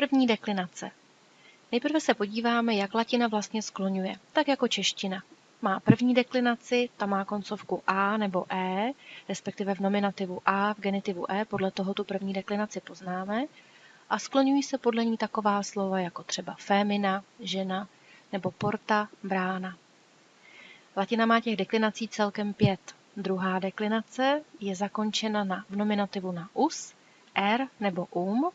První deklinace. Nejprve se podíváme, jak latina vlastně skloňuje, tak jako čeština. Má první deklinaci, ta má koncovku A nebo E, respektive v nominativu A, v genitivu E, podle toho tu první deklinaci poznáme, a skloňují se podle ní taková slova jako třeba fémina, žena, nebo porta, brána. Latina má těch deklinací celkem pět. Druhá deklinace je zakončena na, v nominativu na us, er nebo um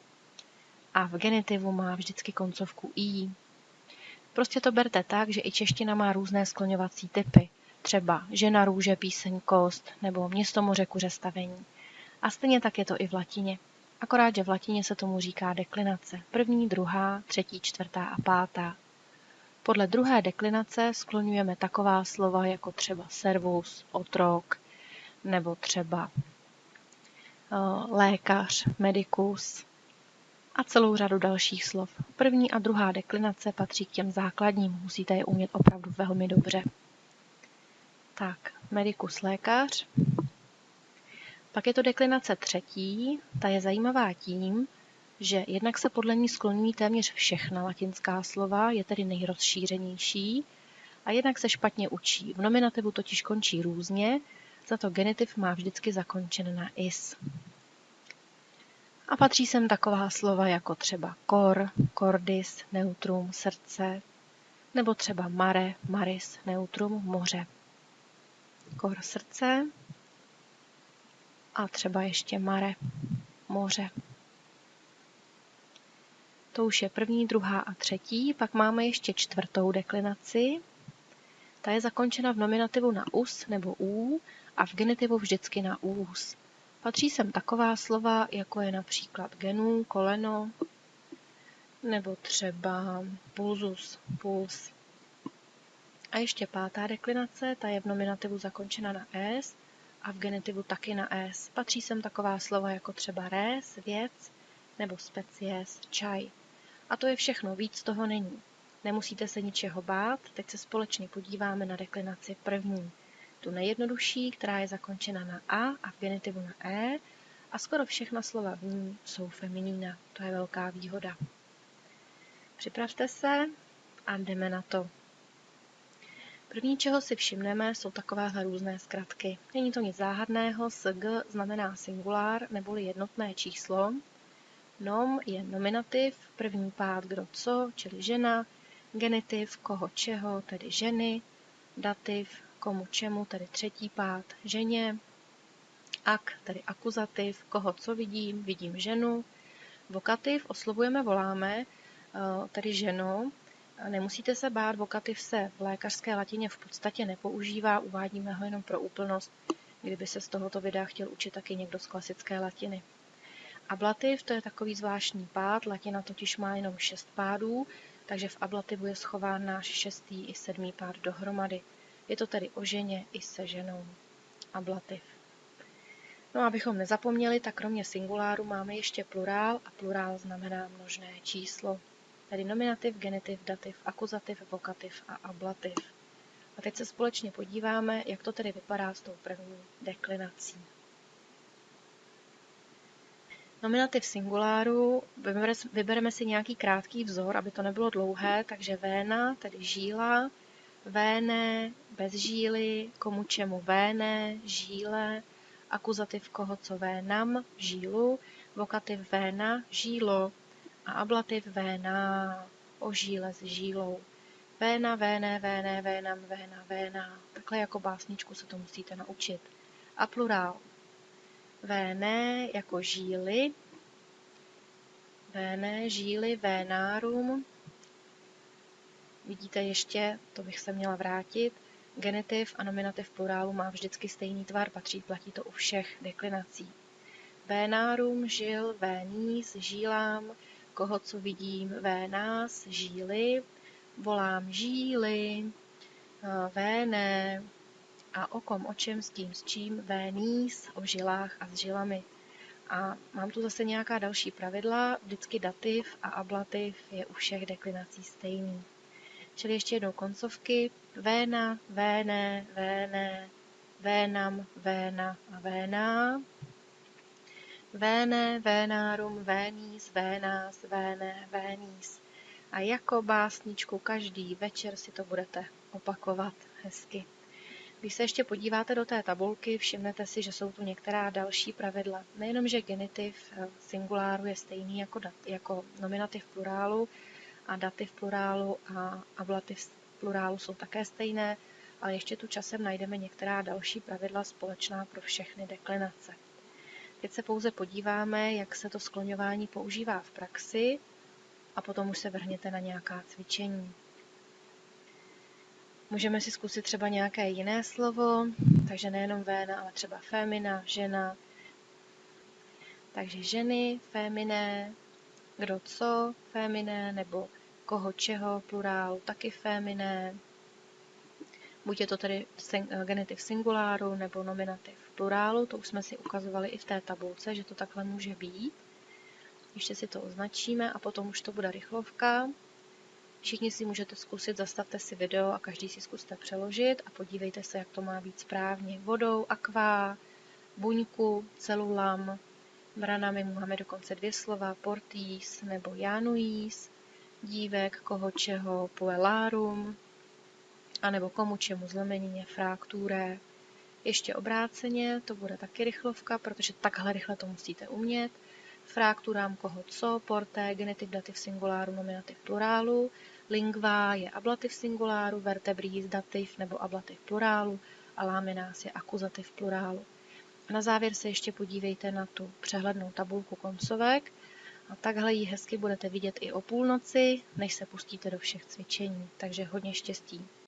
a v genitivu má vždycky koncovku i. Prostě to berte tak, že i čeština má různé skloňovací typy. Třeba žena, růže, píseň, kost nebo město, moře, kuře, stavení. A stejně tak je to i v latině. Akorát, že v latině se tomu říká deklinace. První, druhá, třetí, čtvrtá a pátá. Podle druhé deklinace skloňujeme taková slova jako třeba servus, otrok, nebo třeba eh, lékař, medicus a celou řadu dalších slov. První a druhá deklinace patří k těm základním, musíte je umět opravdu velmi dobře. Tak, medicus lékař. Pak je to deklinace třetí, ta je zajímavá tím, že jednak se podle ní skloňují téměř všechna latinská slova, je tedy nejrozšířenější, a jednak se špatně učí. V nominativu totiž končí různě, za to genitiv má vždycky zakončen na is. A patří sem taková slova jako třeba kor, cordis, neutrum, srdce, nebo třeba mare, maris, neutrum, moře. Kor srdce a třeba ještě mare, moře. To už je první, druhá a třetí. Pak máme ještě čtvrtou deklinaci. Ta je zakončena v nominativu na us nebo ú a v genitivu vždycky na ús. Patří sem taková slova, jako je například genů, koleno, nebo třeba pulzus, puls. A ještě pátá deklinace, ta je v nominativu zakončena na s a v genitivu taky na s. Patří sem taková slova jako třeba res, věc, nebo species, čaj. A to je všechno, víc toho není. Nemusíte se ničeho bát, teď se společně podíváme na deklinaci první. Tu nejjednodušší, která je zakončena na A a v genitivu na E a skoro všechna slova v ní jsou feminína. To je velká výhoda. Připravte se a jdeme na to. První, čeho si všimneme, jsou takovéhle různé zkratky. Není to nic záhadného, SG znamená singulár neboli jednotné číslo, Nom je nominativ, první pád kdo co, čili žena, genitiv koho čeho, tedy ženy, dativ komu čemu, tedy třetí pád ženě, ak, tedy akuzativ, koho co vidím, vidím ženu, vokativ oslovujeme, voláme, eh, tedy ženu, Nemusíte se bát, vokativ se v lékařské latině v podstatě nepoužívá, uvádíme ho jenom pro úplnost, kdyby se z tohoto videa chtěl učit taky někdo z klasické latiny. Ablativ to je takový zvláštní pád, latina totiž má jenom šest pádů, takže v ablativu je schován náš šestý i sedmý pád dohromady. Je to tedy o ženě i se ženou. Ablativ. No a abychom nezapomněli, tak kromě singuláru máme ještě plurál a plurál znamená množné číslo. Tedy nominativ, genitiv, dativ, akuzativ, vokativ a ablativ. A teď se společně podíváme, jak to tedy vypadá s tou první deklinací. Nominativ singuláru, vybereme si nějaký krátký vzor, aby to nebylo dlouhé, takže véna, tedy žíla, véne, bez žíly, komu čemu véne, žíle, akuzativ koho co vénam, žílu, vokativ véna, žílo a ablativ véna, o žíle s žílou. Véna, véne, véne, vénam, véna, véna. Takhle jako básničku se to musíte naučit. A plurál Véné jako žíly, véné, žíly, vénárum. Vidíte ještě, to bych se měla vrátit, genitiv a nominativ plurálu má vždycky stejný tvar, patří, platí to u všech deklinací. Vénárum, žil, vénís, žílám, koho co vidím, vénás, žíly, volám žíly, véné, a o kom, o čem, s tím, s čím, vénís, o žilách a s žilami. A mám tu zase nějaká další pravidla, vždycky dativ a ablativ je u všech deklinací stejný. Čili ještě jednou koncovky, véna, véné, véné, vénam, véna a véná. Véne, vénárum, vénís, vénás, véne, vénís. A jako básničku každý večer si to budete opakovat hezky. Když se ještě podíváte do té tabulky, všimnete si, že jsou tu některá další pravidla. Nejenom, že genitiv eh, singuláru je stejný jako, dat, jako nominativ plurálu a dativ plurálu a ablativ plurálu jsou také stejné, ale ještě tu časem najdeme některá další pravidla společná pro všechny deklinace. Teď se pouze podíváme, jak se to skloňování používá v praxi a potom už se vrhněte na nějaká cvičení. Můžeme si zkusit třeba nějaké jiné slovo, takže nejenom véna, ale třeba fémina, žena. Takže ženy, féminé, kdo co, féminé, nebo koho čeho, plurál, taky féminé. Buď je to tedy genitiv singuláru nebo nominativ plurálu, to už jsme si ukazovali i v té tabulce, že to takhle může být. Ještě si to označíme a potom už to bude rychlovka. Všichni si můžete zkusit, zastavte si video a každý si zkuste přeložit a podívejte se, jak to má být správně. Vodou, akvá, buňku, celulam, branami máme dokonce dvě slova, portís nebo januís, dívek, koho čeho, puellarum, anebo komu čemu zlomenině, frakture. Ještě obráceně, to bude taky rychlovka, protože takhle rychle to musíte umět. Frakturám koho co, porté, genitiv, dativ singuláru, nominativ plurálu, lingva je ablativ singuláru, vertebris dativ nebo ablativ plurálu a láminás je akuzativ plurálu. Na závěr se ještě podívejte na tu přehlednou tabulku koncovek a takhle ji hezky budete vidět i o půlnoci, než se pustíte do všech cvičení. Takže hodně štěstí.